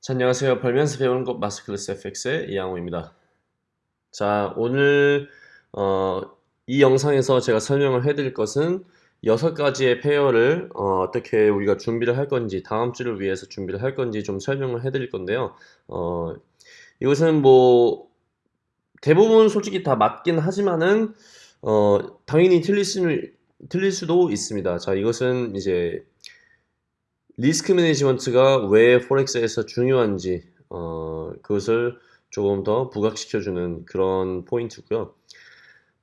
자, 안녕하세요. 벌면서 배우는 것 마스클래스 FX의 이양호입니다. 자, 오늘 어, 이 영상에서 제가 설명을 해드릴 것은 여섯 가지의 페어를 어, 떻게 우리가 준비를 할 건지 다음 주를 위해서 준비를 할 건지 좀 설명을 해드릴 건데요. 어, 이것은 뭐 대부분 솔직히 다 맞긴 하지만은 어, 당연히 틀릴 수는 틀릴 수도 있습니다. 자, 이것은 이제 risk management가 왜 forex에서 중요한지 어, 그것을 조금 더 부각시켜주는 그런 포인트고요.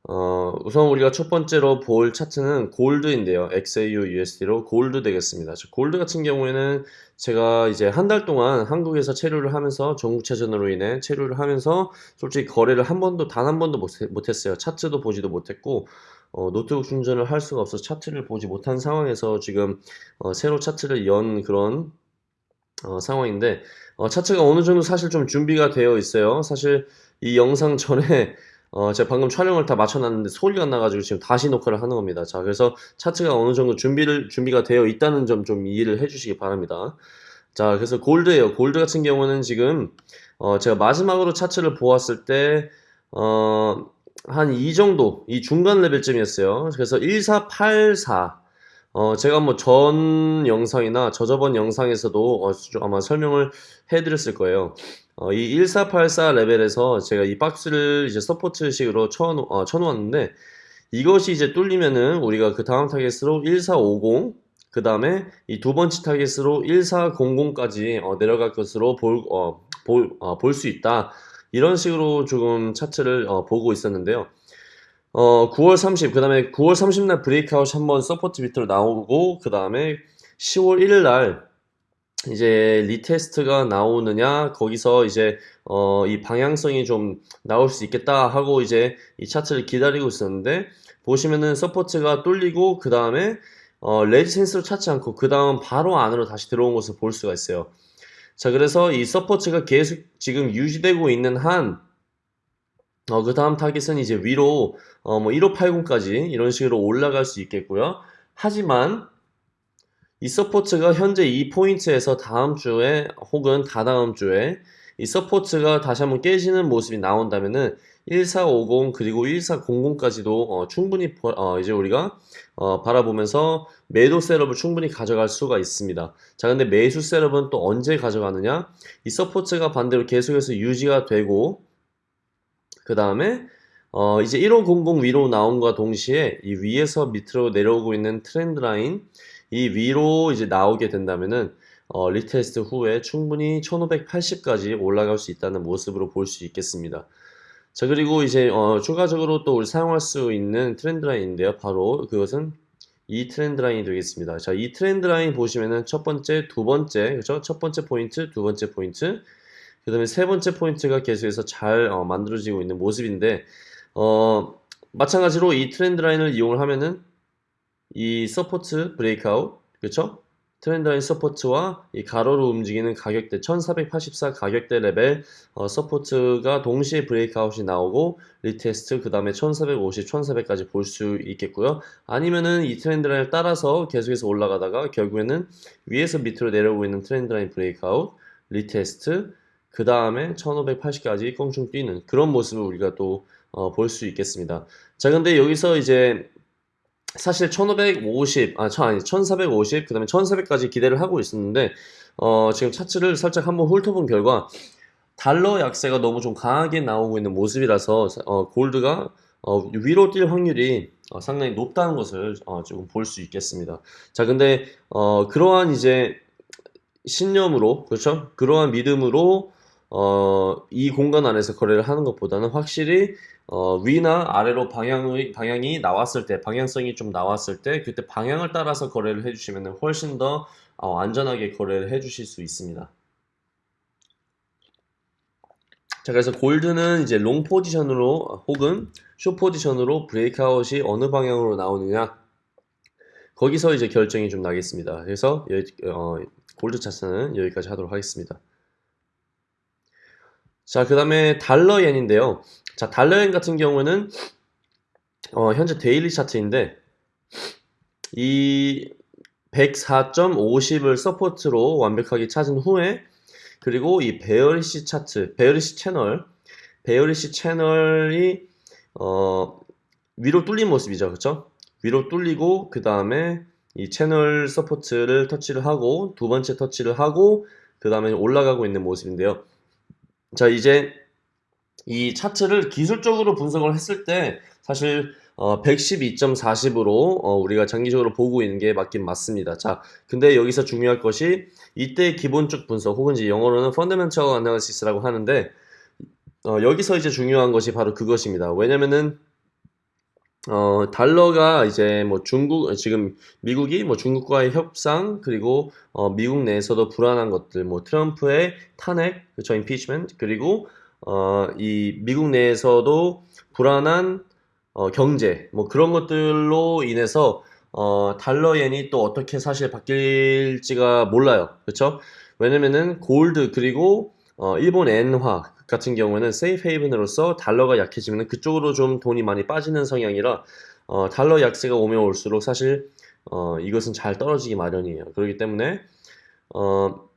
어, 우선 우리가 첫 번째로 볼 차트는 gold인데요. XAU USD로 gold 되겠습니다. 자, 골드 같은 경우에는 제가 이제 한 달 동안 한국에서 체류를 하면서 전국체전으로 인해 체류를 하면서 솔직히 거래를 한 번도 단 한 번도 못, 못했어요. 차트도 보지도 못했고 어, 노트북 충전을 할 수가 없어서 차트를 보지 못한 상황에서 지금 어, 새로 차트를 연 그런 어, 상황인데 어, 차트가 어느 정도 사실 좀 준비가 되어 있어요. 사실 이 영상 전에 어, 제가 방금 촬영을 다 마쳐놨는데 소리가 나가지고 지금 다시 녹화를 하는 겁니다. 자, 그래서 차트가 어느 정도 준비를 준비가 되어 있다는 점 좀 이해를 해주시기 바랍니다. 자, 그래서 골드예요. 골드 같은 경우는 지금 어, 제가 마지막으로 차트를 보았을 때 어, 한 이 정도, 이 중간 레벨쯤이었어요. 그래서 1484. 어, 제가 뭐 전 영상이나 저저번 영상에서도 어, 좀 아마 설명을 해드렸을 거예요. 어, 이 1484 레벨에서 제가 이 박스를 이제 support식으로 쳐, 어, 쳐놓았는데 이것이 이제 뚫리면은 우리가 그 다음 타겟으로 1450, 그 다음에 이 두 번째 타겟으로 1400까지 어, 내려갈 것으로 볼, 어, 볼, 어, 볼 수 있다. 이런 식으로 조금 차트를 어, 보고 있었는데요. 어, 9월 30, 그 다음에 9월 30날 breakout 한번 support 밑으로 나오고, 그 다음에 10월 1일 날 이제 retest가 나오느냐, 거기서 이제, 어, 이 방향성이 좀 나올 수 있겠다 하고 이제 이 차트를 기다리고 있었는데, 보시면은 support가 뚫리고, 그 다음에, 어, resistance로 찾지 않고, 그 다음 바로 안으로 다시 들어온 것을 볼 수가 있어요. 자, 그래서 이 support가 계속 지금 유지되고 있는 한, 어, 그 다음 타깃은 이제 위로, 어, 뭐, 1580까지 이런 식으로 올라갈 수 있겠고요. 하지만, 이 support가 현재 이 포인트에서 다음 주에 혹은 다다음 주에 이 support가 다시 한번 깨지는 모습이 나온다면은 1450 그리고 1400까지도 어, 충분히 보- 어, 이제 우리가 어, 바라보면서 매도 setup을 충분히 가져갈 수가 있습니다. 자, 근데 매수 setup은 또 언제 가져가느냐? 이 support가 반대로 계속해서 유지가 되고 그 다음에 어, 이제 1500 위로 나온과 동시에 이 위에서 밑으로 내려오고 있는 trend line 이 위로 이제 나오게 된다면은 어, retest 후에 충분히 1580까지 올라갈 수 있다는 모습으로 볼 수 있겠습니다. 자 그리고 이제 어, 추가적으로 또 우리 사용할 수 있는 trend line인데요. 바로 그것은 이 trend line이 되겠습니다. 자, 이 trend line 보시면은 첫 번째, 두 번째, 그죠? 첫 번째 포인트, 두 번째 포인트, 그 다음에 세 번째 포인트가 계속해서 잘 어, 만들어지고 있는 모습인데, 어, 마찬가지로 이 trend line을 이용을 하면은 이 support breakout, 그쵸? trend line support와 이 가로로 움직이는 가격대 1484 가격대 레벨 어, support가 동시에 breakout이 나오고 retest 그 다음에 1450, 1400까지 볼 수 있겠고요. 아니면은 이 trend line을 따라서 계속해서 올라가다가 결국에는 위에서 밑으로 내려오고 있는 trend line breakout, retest 그 다음에 1580까지 껑충 뛰는 그런 모습을 우리가 또 볼수 있겠습니다. 자, 근데 여기서 이제 사실 1550, 아, 천, 아니, 1450, 그 다음에 1400까지 기대를 하고 있었는데, 어, 지금 차트를 살짝 한번 훑어본 결과, 달러 약세가 너무 좀 강하게 나오고 있는 모습이라서, 어, 골드가, 어, 위로 뛸 확률이 어, 상당히 높다는 것을 어, 조금 볼 수 있겠습니다. 자, 근데, 어, 그러한 이제 신념으로, 그렇죠? 그러한 믿음으로, 어, 이 공간 안에서 거래를 하는 것보다는 확실히 어, 위나 아래로 방향의, 방향이 나왔을 때, 방향성이 좀 나왔을 때, 그때 방향을 따라서 거래를 해주시면 훨씬 더 어, 안전하게 거래를 해주실 수 있습니다. 자, 그래서 골드는 이제 롱 포지션으로 혹은 short position으로 breakout이 어느 방향으로 나오느냐, 거기서 이제 결정이 좀 나겠습니다. 그래서 여기, 어, 골드 차트는 여기까지 하도록 하겠습니다. 자, 그 다음에 달러엔인데요. 자, 달러엔 같은 경우는 어, 현재 daily 차트인데 이 104.50을 support로 완벽하게 찾은 후에 그리고 이 bearish 차트, bearish 채널, bearish 채널이 어, 위로 뚫린 모습이죠. 그쵸? 위로 뚫리고 그 다음에 이 채널 support를 터치를 하고 두 번째 터치를 하고 그 다음에 올라가고 있는 모습인데요. 자, 이제 이 차트를 기술적으로 분석을 했을 때 사실 어, 112.40으로 어, 우리가 장기적으로 보고 있는 게 맞긴 맞습니다. 자, 근데 여기서 중요할 것이 이때 기본적 분석 혹은 이제 영어로는 fundamental analysis라고 하는데 어, 여기서 이제 중요한 것이 바로 그것입니다. 왜냐면은 어, 달러가 이제 뭐 중국, 지금 미국이 뭐 중국과의 협상, 그리고 어, 미국 내에서도 불안한 것들, 뭐 트럼프의 탄핵, 그쵸, impeachment, 그리고 어, 이 미국 내에서도 불안한 어, 경제, 뭐 그런 것들로 인해서 어, 달러 엔이 또 어떻게 사실 바뀔지가 몰라요. 그쵸? 왜냐면은 골드 그리고 어, 일본 엔화 같은 경우에는 safe haven으로서 달러가 약해지면 그쪽으로 좀 돈이 많이 빠지는 성향이라 어, 달러 약세가 오면 올수록 사실 어, 이것은 잘 떨어지기 마련이에요. 그렇기 때문에 어,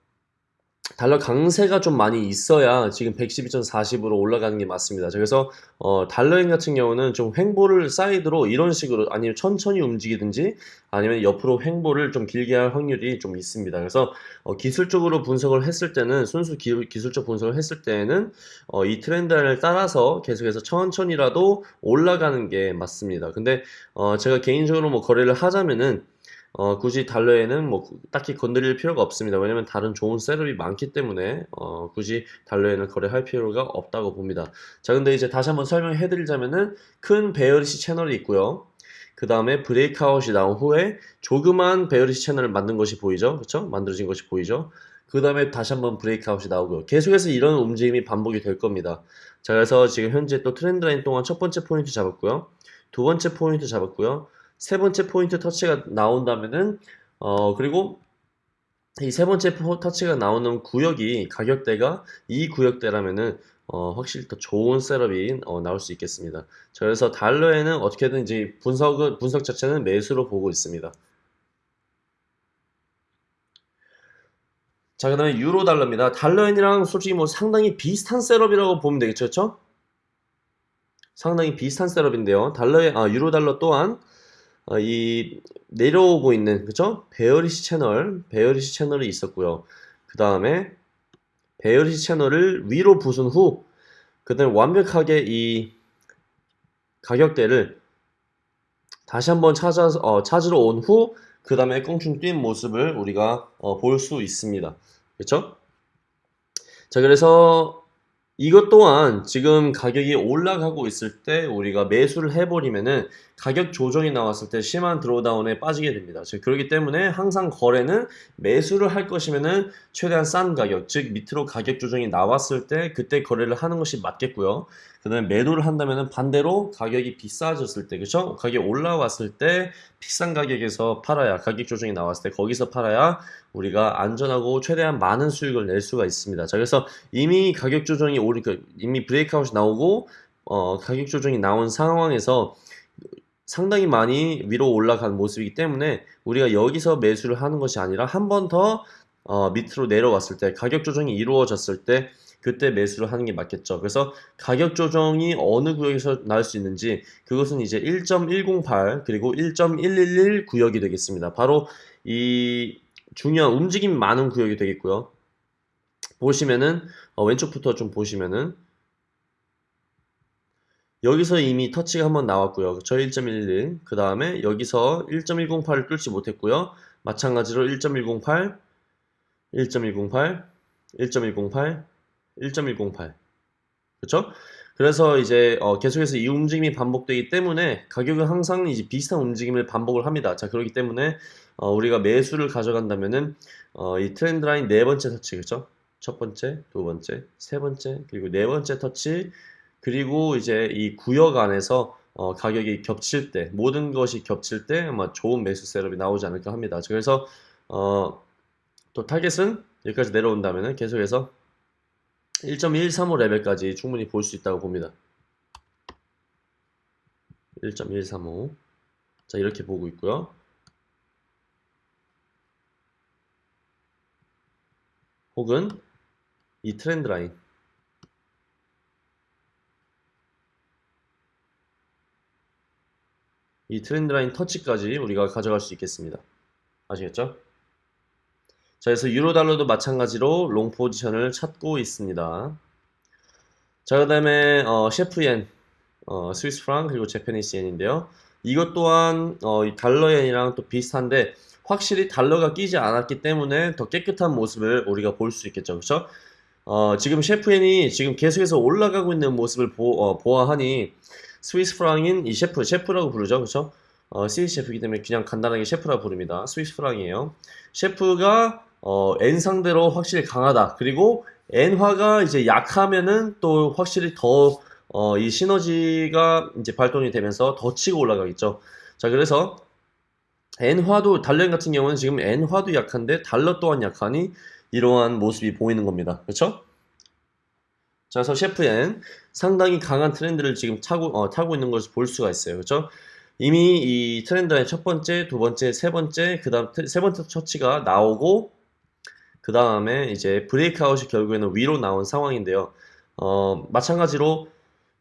달러 강세가 좀 많이 있어야 지금 112.40으로 올라가는 게 맞습니다. 그래서 어, 달러엔 같은 경우는 좀 횡보를 사이드로 이런 식으로 아니면 천천히 움직이든지 아니면 옆으로 횡보를 좀 길게 할 확률이 좀 있습니다. 그래서 어, 기술적으로 분석을 했을 때는 순수 기, 술적 분석을 했을 때는 어, 이 트렌드를 따라서 계속해서 천천히라도 올라가는 게 맞습니다. 근데 어, 제가 개인적으로 뭐 거래를 하자면은 어, 굳이 달러엔은 뭐 딱히 건드릴 필요가 없습니다. 왜냐면 다른 좋은 setup이 많기 때문에 어, 굳이 달러엔은 거래할 필요가 없다고 봅니다. 자, 근데 이제 다시 한번 설명해 드리자면은 큰 bearish 채널이 있고요. 그 다음에 breakout이 나온 후에 조그만 bearish 채널을 만든 것이 보이죠? 그렇죠? 만들어진 것이 보이죠? 그 다음에 다시 한번 breakout이 나오고요. 계속해서 이런 움직임이 반복이 될 겁니다. 자, 그래서 지금 현재 또 trend line 동안 첫 번째 포인트 잡았고요. 두 번째 포인트 잡았고요. 세 번째 포인트 터치가 나온다면은 어 그리고 이 세 번째 터치가 나오는 구역이 가격대가 이 구역대라면은 어, 확실히 더 좋은 setup이 어, 나올 수 있겠습니다. 자, 그래서 달러엔은 어떻게든 이제 분석은 분석 자체는 매수로 보고 있습니다. 자, 그 다음에 유로 달러입니다. 달러엔이랑 솔직히 뭐 상당히 비슷한 setup이라고 보면 되겠죠, 그렇죠? 상당히 비슷한 setup인데요. 달러에 아 유로 달러 또한 어, 이 내려오고 있는 그죠? bearish 채널, bearish 채널이 있었고요. 그 다음에 베어리시 채널을 위로 부순 후, 그 다음에 완벽하게 이 가격대를 다시 한번 찾아서 어, 찾으러 온 후, 그 다음에 껑충 뛴 모습을 우리가 어, 볼 수 있습니다. 그렇죠? 자, 그래서 이것 또한 지금 가격이 올라가고 있을 때 우리가 매수를 해버리면은 가격 조정이 나왔을 때 심한 드로다운에 빠지게 됩니다. 즉 그렇기 때문에 항상 거래는 매수를 할 것이면은 최대한 싼 가격, 즉 밑으로 가격 조정이 나왔을 때 그때 거래를 하는 것이 맞겠고요. 그다음에 매도를 한다면은 반대로 가격이 비싸졌을 때, 그렇죠? 가격이 올라왔을 때 비싼 가격에서 팔아야 가격 조정이 나왔을 때 거기서 팔아야 우리가 안전하고 최대한 많은 수익을 낼 수가 있습니다. 자, 그래서 이미 가격 조정이 오리, 그 이미 브레이크아웃이 나오고 어, 가격 조정이 나온 상황에서 상당히 많이 위로 올라간 모습이기 때문에 우리가 여기서 매수를 하는 것이 아니라 한 번더 어, 밑으로 내려왔을 때 가격 조정이 이루어졌을 때 그때 매수를 하는 게 맞겠죠. 그래서 가격 조정이 어느 구역에서 나올 수 있는지 그것은 이제 1.108 그리고 1.111 구역이 되겠습니다. 바로 이 중요한 움직임 많은 구역이 되겠고요. 보시면은 어, 왼쪽부터 좀 보시면은 여기서 이미 터치가 한번 나왔고요. 저 1.11. 그 다음에 여기서 1.108을 뚫지 못했고요. 마찬가지로 1.108, 1.108, 1.108, 1.108. 그렇죠? 그래서 이제 어, 계속해서 이 움직임이 반복되기 때문에 가격은 항상 이제 비슷한 움직임을 반복을 합니다. 자, 그렇기 때문에 어, 우리가 매수를 가져간다면은 어, 이 트렌드 라인 네 번째 터치, 그렇죠? 첫 번째, 두 번째, 세 번째, 그리고 네 번째 터치 그리고 이제 이 구역 안에서 어, 가격이 겹칠 때 모든 것이 겹칠 때 아마 좋은 매수 setup이 나오지 않을까 합니다. 그래서 어, 또 타겟은 여기까지 내려온다면 계속해서 1.135 레벨까지 충분히 볼 수 있다고 봅니다. 1.135. 자, 이렇게 보고 있고요. 혹은 이 trend line. 이 trend line 터치까지 우리가 가져갈 수 있겠습니다. 아시겠죠? 자, 그래서 유로 달러도 마찬가지로 long position을 찾고 있습니다. 자, 그 다음에 어, CHF옌, 어, 스위스 프랑 그리고 Japanese Yen인데요. 이것 또한 어, 이 달러옌이랑 또 비슷한데 확실히 달러가 끼지 않았기 때문에 더 깨끗한 모습을 우리가 볼 수 있겠죠. 그렇죠? 어, 지금 셰프옌이 지금 계속해서 올라가고 있는 모습을 보, 어, 보아하니 스위스 프랑인 이 셰프, 셰프라고 부르죠. 그렇죠? 어, 스위스 셰프이기 때문에 그냥 간단하게 셰프라 부릅니다. 스위스 프랑이에요. 셰프가 어, N 상대로 확실히 강하다. 그리고 N화가 이제 약하면은 또 확실히 더, 어, 이 시너지가 이제 발동이 되면서 더 치고 올라가겠죠. 자, 그래서 N화도, 달러 같은 경우는 지금 N화도 약한데 달러 또한 약하니 이러한 모습이 보이는 겁니다. 그렇죠? 자, 그래서 셰프 N 상당히 강한 트렌드를 지금 타고, 어, 타고 있는 것을 볼 수가 있어요. 그렇죠? 이미 이 트렌드의 첫 번째, 두 번째, 세 번째, 그 다음 세 번째 처치가 나오고 그 다음에 이제 브레이크아웃이 결국에는 위로 나온 상황인데요. 어, 마찬가지로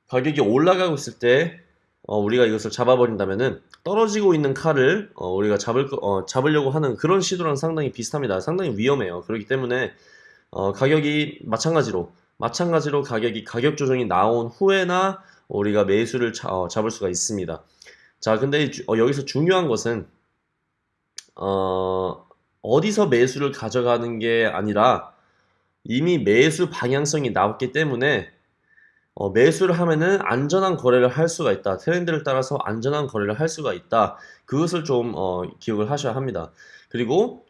가격이 올라가고 있을 때 어, 우리가 이것을 잡아버린다면은 떨어지고 있는 칼을 어, 우리가 잡을 거- 어, 잡으려고 하는 그런 시도랑 상당히 비슷합니다. 상당히 위험해요. 그렇기 때문에 어, 가격이 마찬가지로 마찬가지로 가격이 가격 조정이 나온 후에나 우리가 매수를 자- 어, 잡을 수가 있습니다. 자, 근데 어, 여기서 중요한 것은 어, 어디서 매수를 가져가는 게 아니라 이미 매수 방향성이 나왔기 때문에 어, 매수를 하면은 안전한 거래를 할 수가 있다. 트렌드를 따라서 안전한 거래를 할 수가 있다. 그것을 좀 어, 기억을 하셔야 합니다. 그리고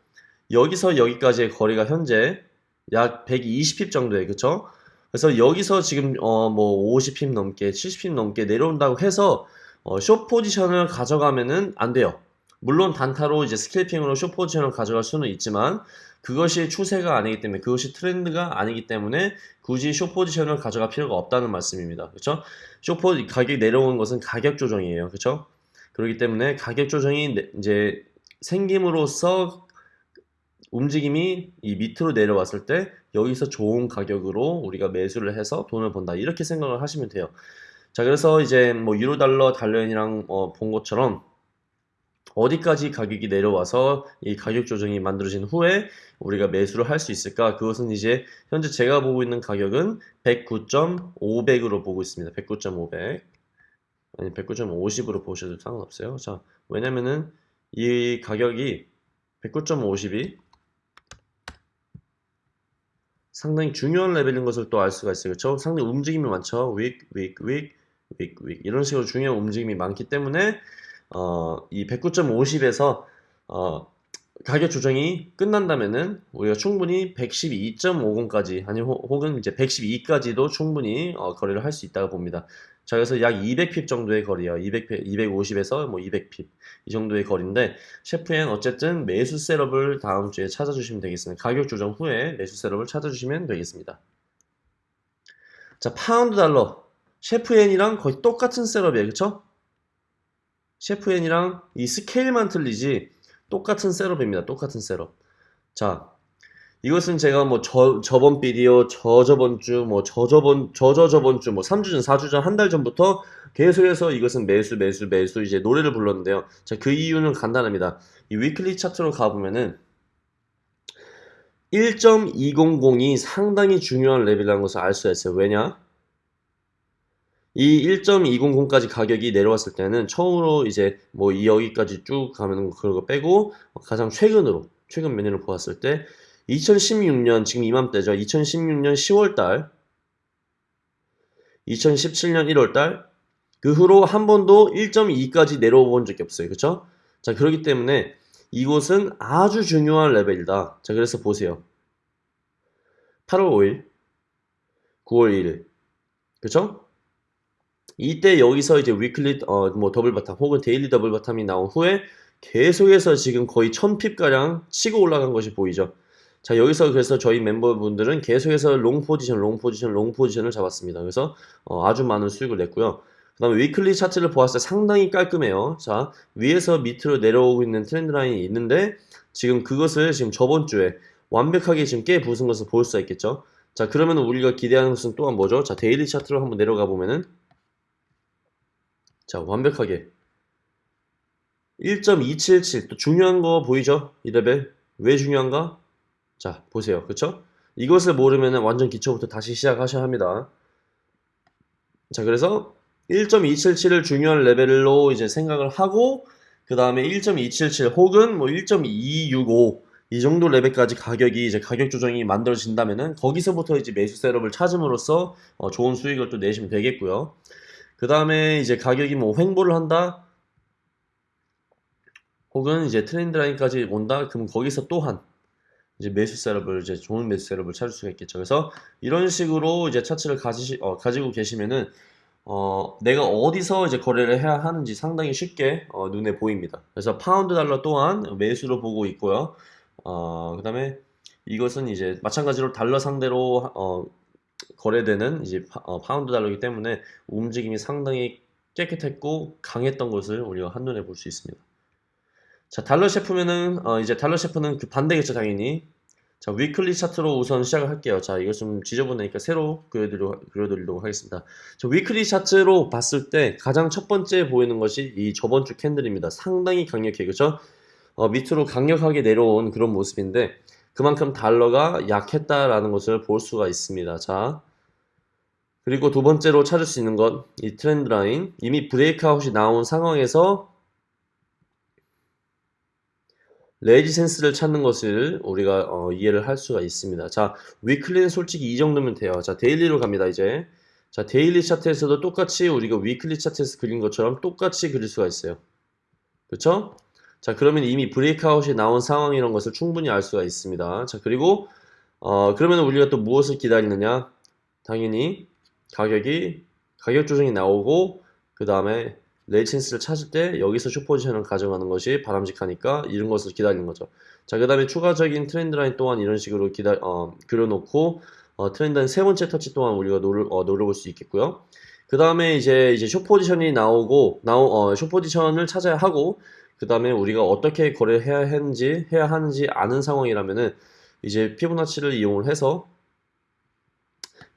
여기서 여기까지의 거리가 현재 약 120핍 정도에 그쵸? 그래서 여기서 지금 어, 뭐 50핍 넘게 70핍 넘게 내려온다고 해서 어, 숏 포지션을 가져가면은 안 돼요. 물론 단타로 이제 스캘핑으로 숏 포지션을 가져갈 수는 있지만 그것이 추세가 아니기 때문에 그것이 트렌드가 아니기 때문에 굳이 숏 포지션을 가져갈 필요가 없다는 말씀입니다. 그렇죠? 숏 포, 가격이 내려오는 것은 가격 조정이에요. 그렇죠? 그렇기 때문에 가격 조정이 내- 이제 생김으로써 움직임이 이 밑으로 내려왔을 때 여기서 좋은 가격으로 우리가 매수를 해서 돈을 번다. 이렇게 생각을 하시면 돼요. 자, 그래서 이제 뭐 유로 달러, 달러엔이랑 어, 본 것처럼 어디까지 가격이 내려와서 이 가격 조정이 만들어진 후에 우리가 매수를 할 수 있을까? 그것은 이제 현재 제가 보고 있는 가격은 109.500으로 보고 있습니다. 109.500. 아니 109.50으로 보셔도 상관없어요. 자, 왜냐면은 이 가격이 109.50이 상당히 중요한 레벨인 것을 또 알 수가 있어요. 그렇죠? 상당히 움직임이 많죠. wick, wick, wick, 윅, 윅 이런 식으로 중요한 움직임이 많기 때문에 어, 이 109.50에서 어, 가격 조정이 끝난다면은 우리가 충분히 112.50까지 아니 호- 혹은 이제 112까지도 충분히 어, 거래를 할 수 있다고 봅니다. 자 그래서 약 200핍 정도의 거리예요. 200, 250에서 뭐 200핍 이 정도의 거리인데 셰프엔 어쨌든 매수 셋업을 다음 주에 찾아주시면 되겠습니다. 가격 조정 후에 매수 셋업을 찾아주시면 되겠습니다. 자 파운드 달러 CHF엔이랑 거의 똑같은 setup이에요. 그쵸? CHF엔이랑 이 스케일만 틀리지 똑같은 setup입니다. 똑같은 setup. 자, 이것은 제가 뭐 저, 저번 비디오, 저저번 주, 뭐 저저번, 저저저번 주, 뭐 3주 전, 4주 전, 한 달 전부터 계속해서 이것은 매수, 매수, 매수 이제 노래를 불렀는데요. 자, 그 이유는 간단합니다. 이 weekly 차트로 가보면은 1.200이 상당히 중요한 레벨이라는 것을 알 수가 있어요. 왜냐? 이 1.200까지 가격이 내려왔을 때는 처음으로 이제 뭐 이 여기까지 쭉 가면 그거 빼고 가장 최근으로 최근 몇 년을 보았을 때 2016년 지금 이맘때죠. 2016년 10월달 2017년 1월달 그 후로 한 번도 1.2까지 내려와 본 적이 없어요. 그쵸? 자 그렇기 때문에 이곳은 아주 중요한 레벨이다. 자 그래서 보세요. 8월 5일 9월 1일 그쵸? 이때 여기서 이제 weekly 어 뭐 double bottom 혹은 daily double bottom이 나온 후에 계속해서 지금 거의 1000pip 가량 치고 올라간 것이 보이죠. 자 여기서 그래서 저희 멤버분들은 계속해서 long position, long position, long position을 잡았습니다. 그래서 어, 아주 많은 수익을 냈고요. 그 다음에 weekly 차트를 보았을 때 상당히 깔끔해요. 자, 위에서 밑으로 내려오고 있는 trend line이 있는데 지금 그것을 지금 저번 주에 완벽하게 지금 깨 부순 것을 볼 수가 있겠죠. 자, 그러면 우리가 기대하는 것은 또한 뭐죠? 자, daily 차트로 한번 내려가 보면은 자, 완벽하게 1.277. 또 중요한 거 보이죠? 이 레벨. 왜 중요한가? 자, 보세요. 그쵸? 이것을 모르면 완전 기초부터 다시 시작하셔야 합니다. 자, 그래서 1.277을 중요한 레벨로 이제 생각을 하고, 그 다음에 1.277 혹은 뭐 1.265 이 정도 레벨까지 가격이 이제 가격 조정이 만들어진다면은 거기서부터 이제 매수 셋업을 찾음으로써 어, 좋은 수익을 또 내시면 되겠고요. 그 다음에 이제 가격이 뭐 횡보를 한다, 혹은 이제 트렌드 라인까지 온다, 그럼 거기서 또한 이제 매수 셋업을 이제 좋은 매수 셋업을 찾을 수가 있겠죠. 그래서 이런 식으로 이제 차트를 가지, 어, 가지고 계시면은 어, 내가 어디서 이제 거래를 해야 하는지 상당히 쉽게 어, 눈에 보입니다. 그래서 파운드 달러 또한 매수로 보고 있고요. 어, 그 다음에 이것은 이제 마찬가지로 달러 상대로 어, 거래되는 이제 파, 어, 파운드 달러이기 때문에 움직임이 상당히 깨끗했고 강했던 것을 우리가 한눈에 볼 수 있습니다. 자, 달러 CHF면은 어, 이제 달러 CHF는 그 반대겠죠, 당연히. 자, weekly 차트로 우선 시작을 할게요. 자, 이거 좀 지저분하니까 새로 그려드리도록, 그려드리도록 하겠습니다. 자, weekly 차트로 봤을 때 가장 첫 번째 보이는 것이 이 저번 주 candle입니다. 상당히 강력해, 그죠? 어, 밑으로 강력하게 내려온 그런 모습인데 그만큼 달러가 약했다라는 것을 볼 수가 있습니다. 자, 그리고 두 번째로 찾을 수 있는 것, 이 trend line. 이미 breakout이 나온 상황에서 resistance를 찾는 것을 우리가 어, 이해를 할 수가 있습니다. 자, weekly는 솔직히 이 정도면 돼요. 자, daily로 갑니다, 이제. 자, daily 차트에서도 똑같이 우리가 weekly 차트에서 그린 것처럼 똑같이 그릴 수가 있어요. 그렇죠? 자, 그러면 이미 breakout이 나온 상황이라는 것을 충분히 알 수가 있습니다. 자, 그리고 어, 그러면 우리가 또 무엇을 기다리느냐? 당연히 가격이 가격 조정이 나오고 그 다음에 resistance를 찾을 때 여기서 숏포지션을 가져가는 것이 바람직하니까 이런 것을 기다리는 거죠. 자, 그 다음에 추가적인 trend line 또한 이런 식으로 기다, 어, 그려놓고 어, trend line 세 번째 터치 또한 우리가 노려, 어, 노려볼 수 있겠고요. 그 다음에 이제 이제 숏 포지션이 나오고 나오 어, 숏 포지션을 찾아야 하고 그 다음에 우리가 어떻게 거래해야 하는지 해야 하는지 아는 상황이라면은 이제 피보나치를 이용을 해서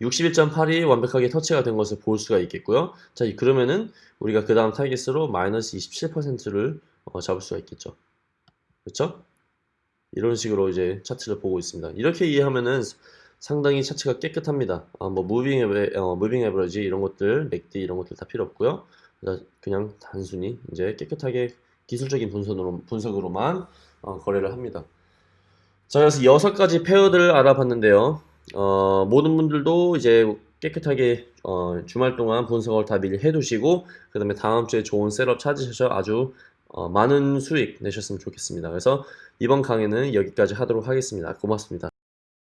61.8이 완벽하게 터치가 된 것을 볼 수가 있겠고요. 자, 이- 그러면은 우리가 그 다음 타겟으로 마이너스 27%를 어, 잡을 수가 있겠죠. 그렇죠? 이런 식으로 이제 차트를 보고 있습니다. 이렇게 이해하면은 상당히 차트가 깨끗합니다. 아, 뭐 moving ave, 어, moving average 이런 것들, MACD 이런 것들 다 필요 없고요. 그냥 단순히 이제 깨끗하게 기술적인 분석으로, 분석으로만 어, 거래를 합니다. 자, 그래서 여섯 가지 페어들을 알아봤는데요. 어, 모든 분들도 이제 깨끗하게 어, 주말 동안 분석을 다 미리 해두시고 그 다음에 다음 주에 좋은 셋업 찾으셔서 아주 어, 많은 수익 내셨으면 좋겠습니다. 그래서 이번 강의는 여기까지 하도록 하겠습니다. 고맙습니다.